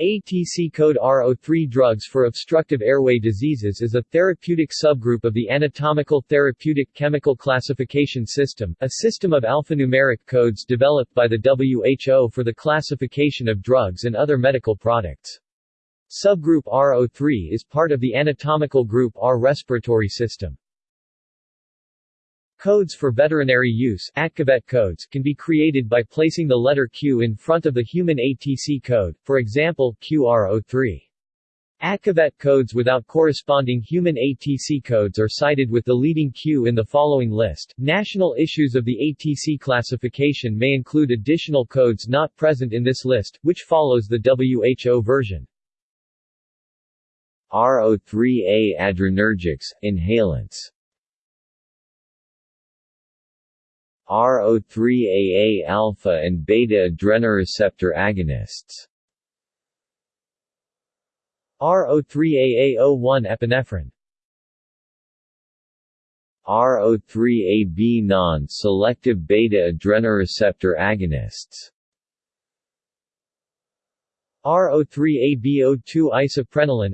ATC code RO3 drugs for obstructive airway diseases is a therapeutic subgroup of the Anatomical Therapeutic Chemical Classification System, a system of alphanumeric codes developed by the WHO for the classification of drugs and other medical products. Subgroup RO3 is part of the anatomical group R respiratory system. Codes for veterinary use codes can be created by placing the letter Q in front of the human ATC code, for example, QRO3. ATCVET codes without corresponding human ATC codes are cited with the leading Q in the following list. National issues of the ATC classification may include additional codes not present in this list, which follows the WHO version. RO3A adrenergics, inhalants RO3AA alpha and beta adrenoreceptor agonists. RO3AA01 epinephrine. RO3AB non-selective beta adrenoreceptor agonists. RO3AB02 isoprenaline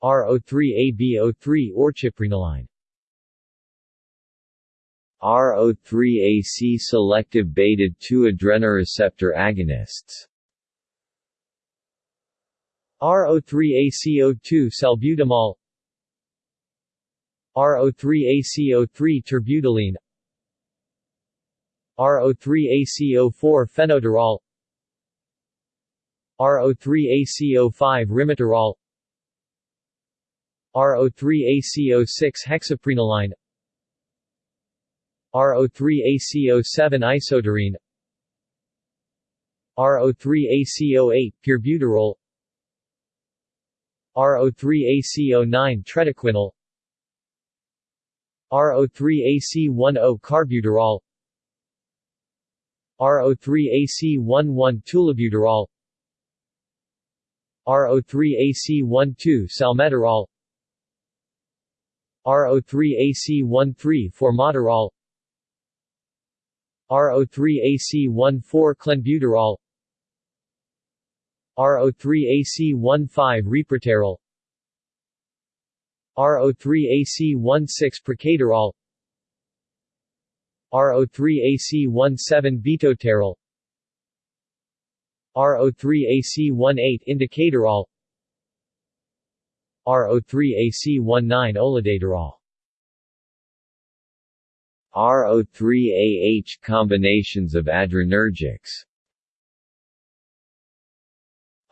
RO3AB03 orciprenaline RO3AC selective beta-2 adrenoreceptor agonists. RO3ACO2 salbutamol. RO3ACO3 terbutaline. RO3ACO4 fenoterol RO3ACO5 rimiterol RO3ACO6 hexaprenaline RO3ACO7 isoetarine RO3ACO8 pirbuterol RO3ACO9 tretoquinol RO3AC10 carbuterol. RO3AC11 tulobuterol RO3AC12 salmeterol. RO3AC13 formoterol RO3AC14 clenbuterol. RO3AC15 reproterol. RO3AC16 procaterol RO3AC17 bitolterol RO3AC18 indacaterol RO3AC19 olodaterol RO3AH combinations of adrenergics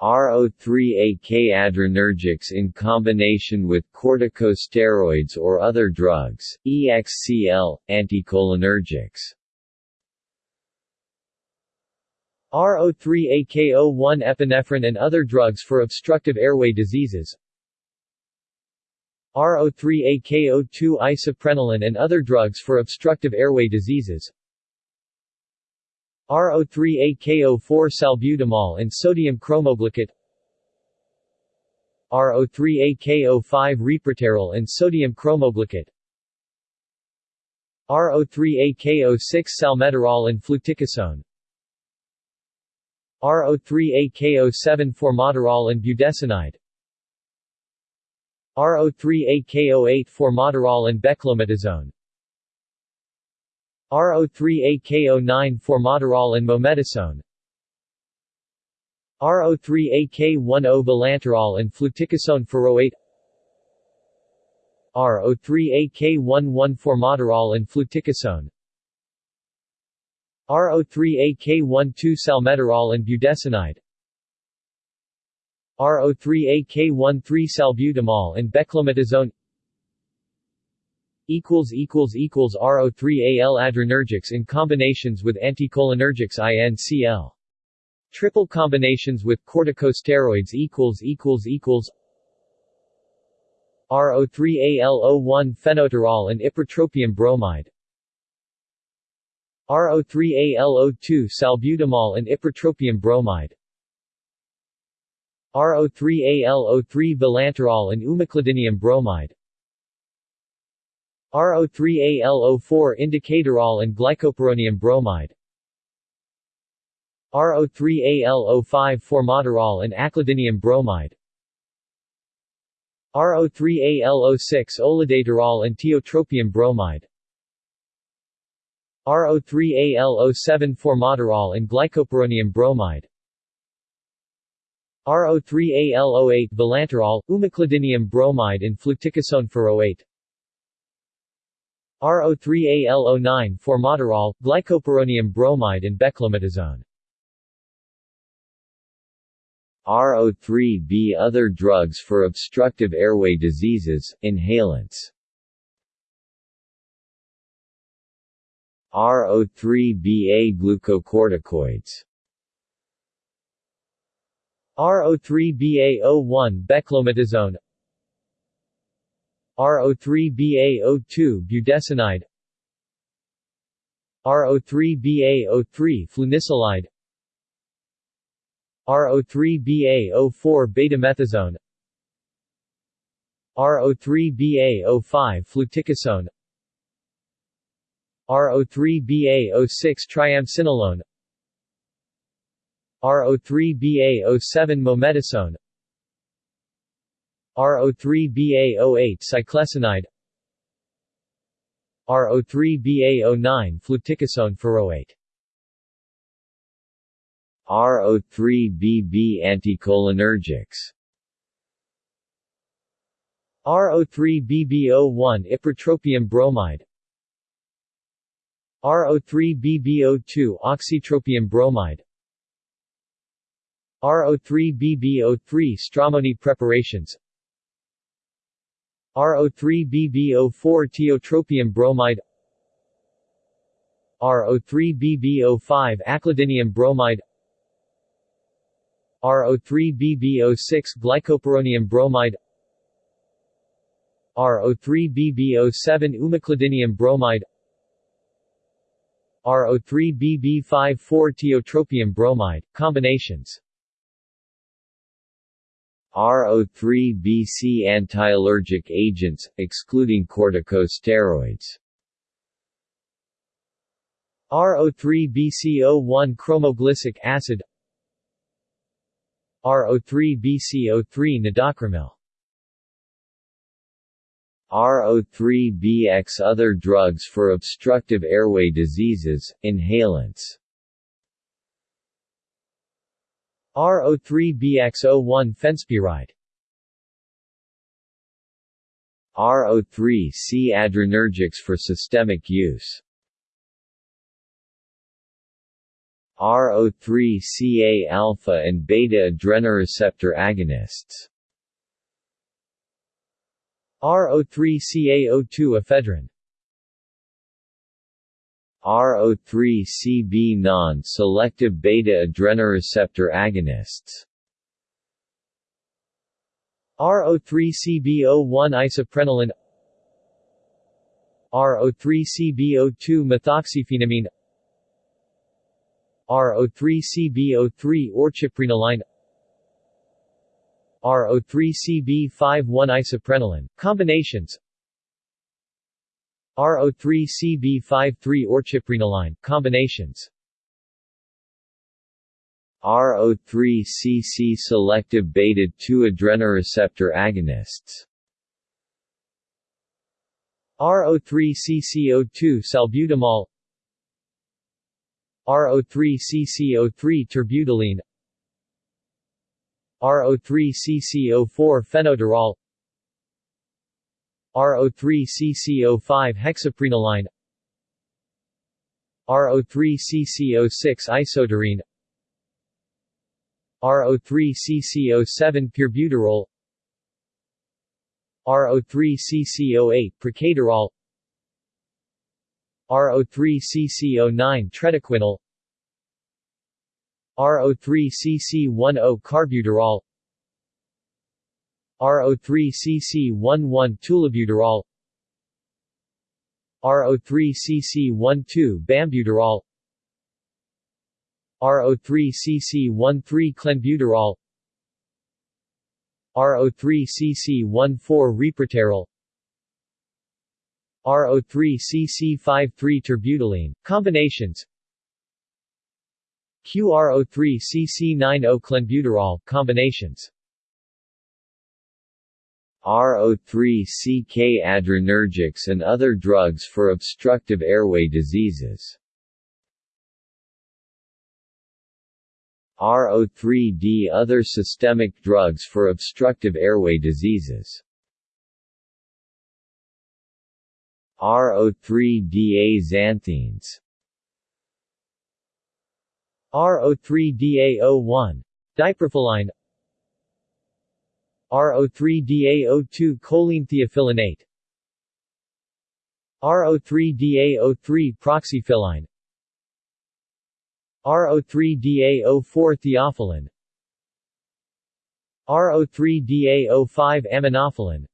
RO3AK adrenergics in combination with corticosteroids or other drugs, EXCL, anticholinergics. RO3AKO1 epinephrine and other drugs for obstructive airway diseases RO3AKO2 isoprenaline and other drugs for obstructive airway diseases. RO3AKO4 salbutamol and sodium cromoglicate RO3AKO5 reproterol and sodium cromoglicate RO3AKO6 salmeterol and fluticasone. RO3AKO7 formoterol and budesonide RO3AKO8 formoterol and beclometasone RO3AKO9 formoterol and mometasone RO3AK10 vilanterol and fluticasone furoate RO3AK11 formoterol and fluticasone. RO3AK12 salmeterol and budesonide RO3AK13 salbutamol and beclometasone RO3AL adrenergics in combinations with anticholinergics INCL. Triple combinations with corticosteroids equals equals equals RO3AL01 fenoterol and ipratropium bromide RO3AL02 salbutamol and ipratropium bromide RO3AL03 vilanterol and umeclidinium bromide. RO3AL04 indacaterol and glycopyrronium bromide. RO3ALO5 formoterol and aclidinium bromide. RO3ALO6 olodaterol and tiotropium bromide. RO3ALO7 formoterol and glycopyrronium bromide RO3ALO8 vilanterol, umeclidinium bromide and fluticasone furoate RO3AL09 Formoterol, glycopyrronium bromide and beclomethasone RO3B Other drugs for obstructive airway diseases, inhalants. RO3BA glucocorticoids RO3BA01 beclomethasone RO3BA02 budesonide. RO3BA03 flunisolide. RO3BA04 betamethasone. RO3BA05 fluticasone. RO3BA06 triamcinolone RO3BA07 mometasone. RO3BA08 ciclesonide RO3BA09 fluticasone furoate RO3BB anticholinergics. RO3BB01 ipratropium bromide. RO3BB02 oxitropium bromide RO3BB03 stramoni preparations. RO3BB04 Tiotropium bromide. RO3BB05 aclidinium bromide. RO3BB06 glycopyrronium bromide. RO3BB07 umeclidinium bromide. RO3BB54 Tiotropium bromide, combinations RO3-BC antiallergic agents, excluding corticosteroids. RO3-BCO1 cromoglicic acid. RO3-BCO3 nedocromil RO3-BX Other drugs for obstructive airway diseases, inhalants RO3-BX01 fenspiride RO3-C adrenergics for systemic use. RO3-CA alpha and beta adrenoreceptor agonists. RO3-CaO2 ephedrine RO3-CB non-selective beta adrenoreceptor agonists. RO3-CB01 isoprenaline. RO3-CB02 methoxyphenamine. RO3-CB03 orciprenaline RO3-CB51 isoprenaline, combinations RO3-CB53 orciprenaline, combinations. RO3-CC selective beta-2 adrenoreceptor agonists. RO3-CCO2 salbutamol. RO3-CCO3 terbutaline. RO3-CCO4 fenoterol RO3-CCO5 hexaprenaline RO3-CCO6 isoetarine RO3-CCO7 pirbuterol RO3-CCO8 procaterol RO3-CCO9 tretoquinol RO3-CC10 carbuterol RO3-CC11 tulobuterol RO3-CC12 bambuterol. RO3-CC13 clenbuterol. RO3-CC14 reproterol RO3-CC53 terbutaline, combinations. QRO3-CC9O clenbuterol, combinations RO3-CK adrenergics and other drugs for obstructive airway diseases. RO3D Other systemic drugs for obstructive airway diseases. RO3-DA xanthines. RO3-DA01 diprofilline RO3-DA02 choline theophyllinate RO3-DA03 proxyphylline RO3-DA04 theophylline. RO3-DA05 aminophylline.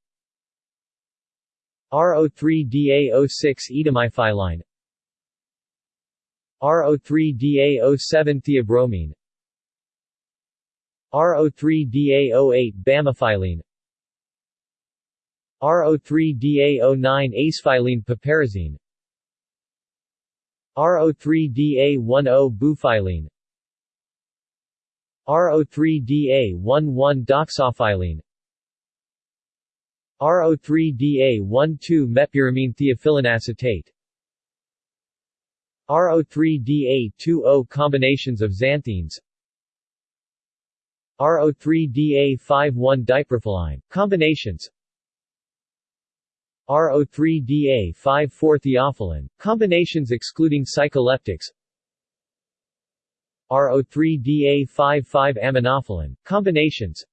RO3-DA06 etamiphylline RO3-DA07 theobromine RO3-DA08 bamifylline RO3-DA09 acefylline piperazine RO3-DA10 bufylline RO3-DA11 doxofylline RO3-DA12 mepyramine theophylline acetate. RO3-DA20 combinations of xanthines RO3-DA51 diprofilline combinations. RO3-DA54 theophylline. Combinations excluding psycholeptics. RO3-DA55 aminophylline. Combinations.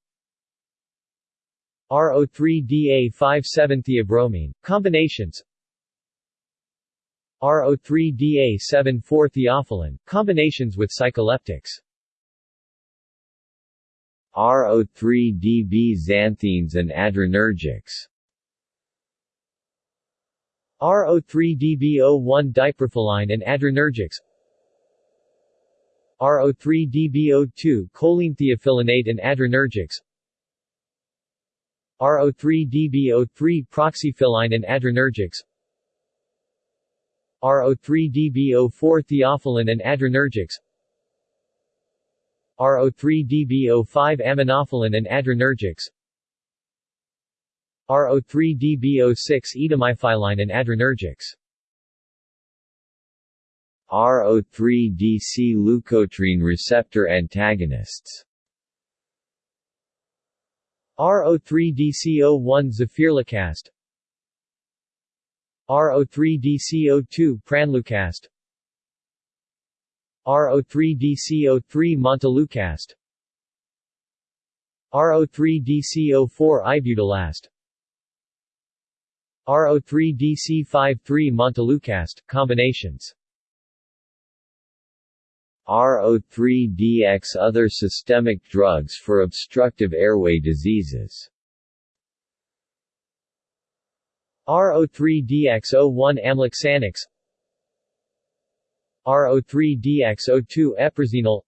RO3-DA57 theobromine. Combinations. RO3-DA74 theophylline. Combinations with psycholeptics RO3-DB xanthines and adrenergics. RO3-DB01 diprofilline and adrenergics. RO3-DB02 choline theophyllinate and adrenergics. RO3-DB03 proxyphylline and adrenergics. RO3-DB04 theophylline and adrenergics RO3-DB05 aminophylline and adrenergics. RO3-DB06 etamiphylline and adrenergics. RO3-DC leukotriene receptor antagonists. RO3-DC01 zafirlukast RO3-DC02 pranlukast RO3-DC03 montelukast. RO3-DC04 ibudilast RO3-DC53 montelukast, combinations. RO3-DX Other systemic drugs for obstructive airway diseases. RO3-DX01 amlexanox RO3-DX02 eprozinol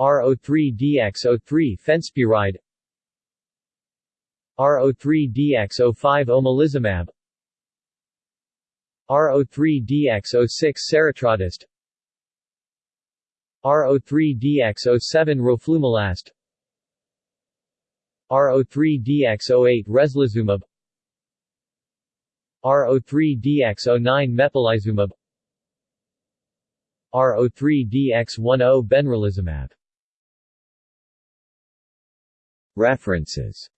RO3-DX03 fenspiride RO3-DX05 omalizumab RO3-DX06 seratrodast RO3-DX07 roflumilast RO3-DX08 reslizumab RO3-DX09 mepolizumab RO3-DX10 benralizumab. References